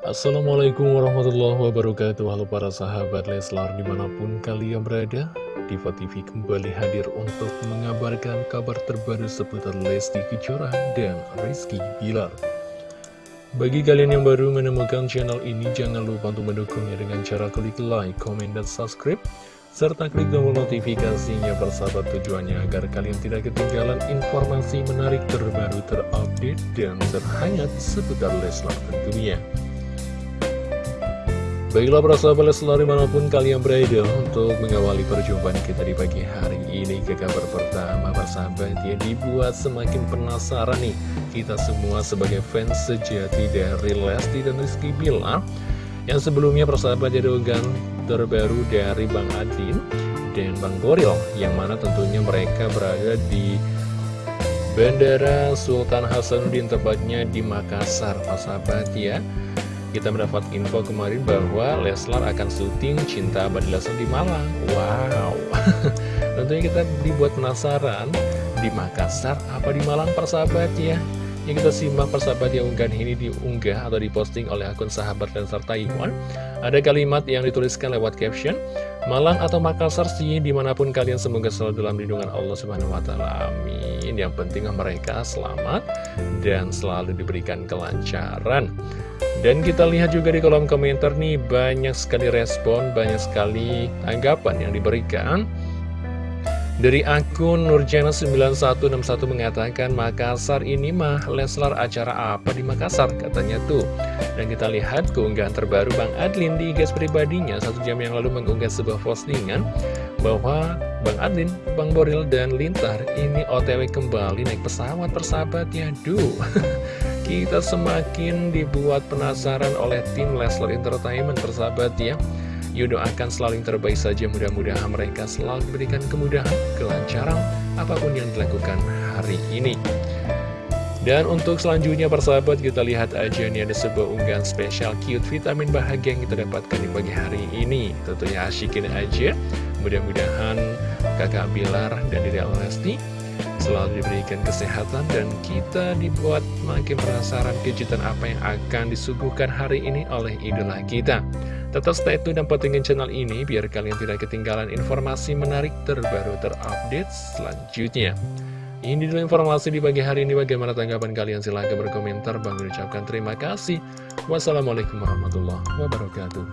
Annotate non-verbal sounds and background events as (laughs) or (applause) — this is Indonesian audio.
Assalamualaikum warahmatullahi wabarakatuh Halo para sahabat Leslar di mana pun kalian berada Diva TV kembali hadir untuk mengabarkan kabar terbaru seputar Lesti Kejora dan Rizky Bilar Bagi kalian yang baru menemukan channel ini jangan lupa untuk mendukungnya dengan cara klik like, comment, dan subscribe serta klik tombol notifikasinya bersahabat tujuannya agar kalian tidak ketinggalan informasi menarik terbaru terupdate dan terhangat seputar Leslar tentunya. Baiklah para sahabat Leslar di mana pun kalian berada untuk mengawali perjumpaan kita di pagi hari ini ke kabar pertama persahabat ya dibuat semakin penasaran nih kita semua sebagai fans sejati dari Lesti dan Rizky Bilar yang sebelumnya persahabat jadi unggahan terbaru dari Bang Adin dan Bang Boril yang mana tentunya mereka berada di Bandara Sultan Hasanuddin tepatnya di Makassar persahabat ya kita mendapat info kemarin bahwa Leslar akan syuting Cinta Abadi Leslar di Malang. Wow, (laughs) tentunya kita dibuat penasaran di Makassar apa di Malang persahabat ya. Yang kita simak persahabat yang unggahan ini diunggah atau diposting oleh akun sahabat Leslar Taiwan. Ada kalimat yang dituliskan lewat caption, Malang atau Makassar sih di mana pun kalian semoga selalu dalam lindungan Allah Subhanahu Wa Taala. Amin. Yang penting mereka selamat dan selalu diberikan kelancaran. Dan kita lihat juga di kolom komentar nih banyak sekali respon, banyak sekali anggapan yang diberikan. Dari akun Nurjana9161 mengatakan Makassar ini mah Leslar acara apa di Makassar? Katanya tuh. Dan kita lihat keunggahan terbaru Bang Adlin di guys pribadinya. Satu jam yang lalu mengunggah sebuah postingan Bahwa Bang Adlin, Bang Boril, dan Lintar ini otw kembali naik pesawat persahabat. Ya Duh. (laughs) Kita semakin dibuat penasaran oleh tim Leslar Entertainment persahabat ya Yuk doakan selalu yang terbaik saja. Mudah-mudahan mereka selalu diberikan kemudahan, kelancaran apa pun yang dilakukan hari ini. Dan untuk selanjutnya persahabat kita lihat aja nih ada sebuah unggahan spesial cute vitamin bahagia yang kita dapatkan di pagi hari ini. Tentunya asyikin aja. Mudah-mudahan kakak Bilar dan Dede Lesti selalu diberikan kesehatan dan kita dibuat makin penasaran kejutan apa yang akan disuguhkan hari ini oleh idola kita. Tetap stay tune dan pentingin channel ini biar kalian tidak ketinggalan informasi menarik terbaru terupdate selanjutnya. Ini dulu informasi di pagi hari ini. Bagaimana tanggapan kalian? Silahkan berkomentar. Bang ucapkan terima kasih. Wassalamualaikum warahmatullahi wabarakatuh.